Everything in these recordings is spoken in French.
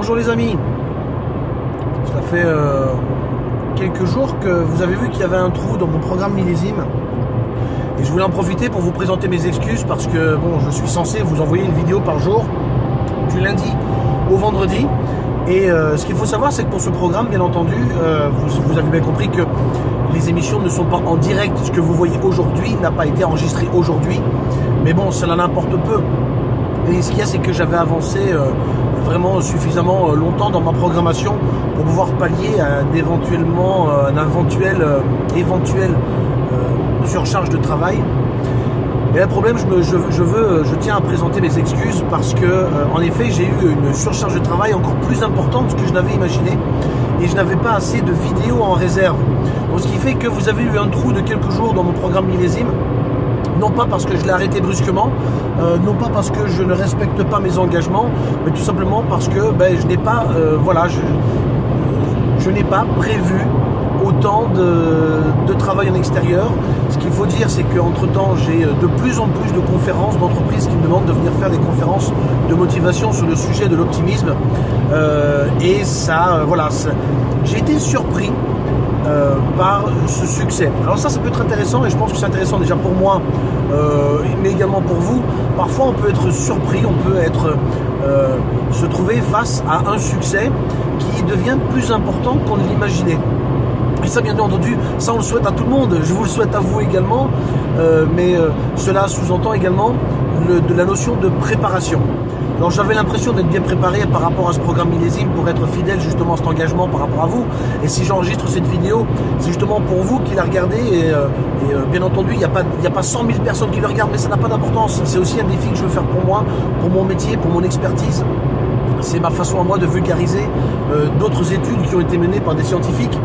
bonjour les amis. Ça fait euh, quelques jours que vous avez vu qu'il y avait un trou dans mon programme millésime. Et je voulais en profiter pour vous présenter mes excuses parce que bon, je suis censé vous envoyer une vidéo par jour du lundi au vendredi. Et euh, ce qu'il faut savoir, c'est que pour ce programme, bien entendu, euh, vous, vous, avez bien compris que les émissions ne sont pas en direct. Ce que vous voyez aujourd'hui n'a pas été enregistré aujourd'hui. Mais bon, cela n'importe peu. Et ce qu'il y a, c'est que j'avais avancé euh, vraiment suffisamment longtemps dans ma programmation pour pouvoir pallier à un, éventuellement, un éventuel, éventuel surcharge de travail. Et le problème, je, me, veux, je tiens à présenter mes excuses parce que, euh, en effet, j'ai eu une surcharge de travail encore plus importante que je n'avais imaginé et je n'avais pas assez de vidéos en réserve. Donc, ce qui fait que vous avez eu un trou de quelques jours dans mon programme millésime. Non pas parce que je l'ai arrêté brusquement, euh, non pas parce que je ne respecte pas mes engagements, mais tout simplement parce que ben, je n'ai pas, euh, je, n'ai pas prévu autant de, travail en extérieur. Ce qu'il faut dire, c'est qu'entre temps, j'ai de plus en plus de conférences d'entreprises qui me demandent de venir faire des conférences de motivation sur le sujet de l'optimisme. Euh, et ça, euh, voilà, j'ai été surpris euh, par ce succès. Alors ça, ça peut être intéressant et je pense que c'est intéressant déjà pour moi, euh, mais également pour vous. Parfois, on peut être surpris, on peut être euh, se trouver face à un succès qui devient plus important qu'on ne l'imaginait. Et ça, bien entendu, ça on le souhaite à tout le monde. Je vous le souhaite à vous également. Mais cela sous-entend également le, de la notion de préparation. Alors j'avais l'impression d'être bien préparé par rapport à ce programme millésime pour être fidèle justement à cet engagement par rapport à vous. Et si j'enregistre cette vidéo, c'est justement pour vous qui la regardez. Et, euh, euh, bien entendu, il n'y a, pas, a pas 100 000 personnes qui le regardent, mais ça n'a pas d'importance. C'est aussi un défi que je veux faire pour moi, pour mon métier, pour mon expertise. C'est ma façon à moi de vulgariser euh, d'autres études qui ont été menées par des scientifiques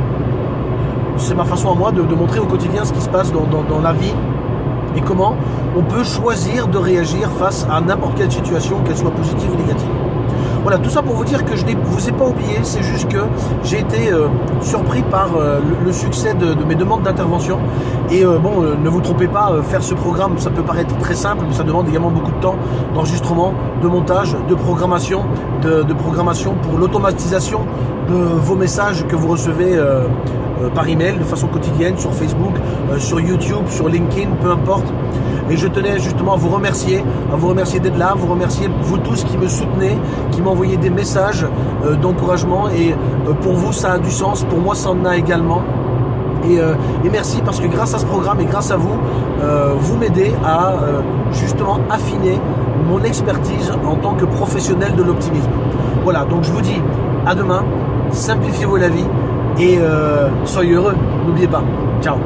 c'est ma façon à moi de, montrer au quotidien ce qui se passe dans, la vie et comment on peut choisir de réagir face à n'importe quelle situation, qu'elle soit positive ou négative. Voilà, tout ça pour vous dire que je ne vous ai pas oublié, c'est juste que j'ai été euh, surpris par euh, le, succès de, mes demandes d'intervention. Et euh, bon, ne vous trompez pas, faire ce programme, ça peut paraître très simple, mais ça demande également beaucoup de temps d'enregistrement, de montage, de programmation, de, programmation pour l'automatisation de vos messages que vous recevez par email de façon quotidienne sur Facebook, euh, sur YouTube, sur LinkedIn, peu importe. Et je tenais justement à vous remercier, à vous remercier d'être là, vous remercier vous tous qui me soutenez, qui m'envoyez des messages euh, d'encouragement. Et euh, pour vous, ça a du sens. Pour moi, ça en a également. Et, euh, merci parce que grâce à ce programme et grâce à vous, euh, vous m'aidez à euh, justement affiner mon expertise en tant que professionnel de l'optimisme. Voilà, donc je vous dis à demain, simplifiez-vous la vie et euh, soyez heureux. N'oubliez pas. Ciao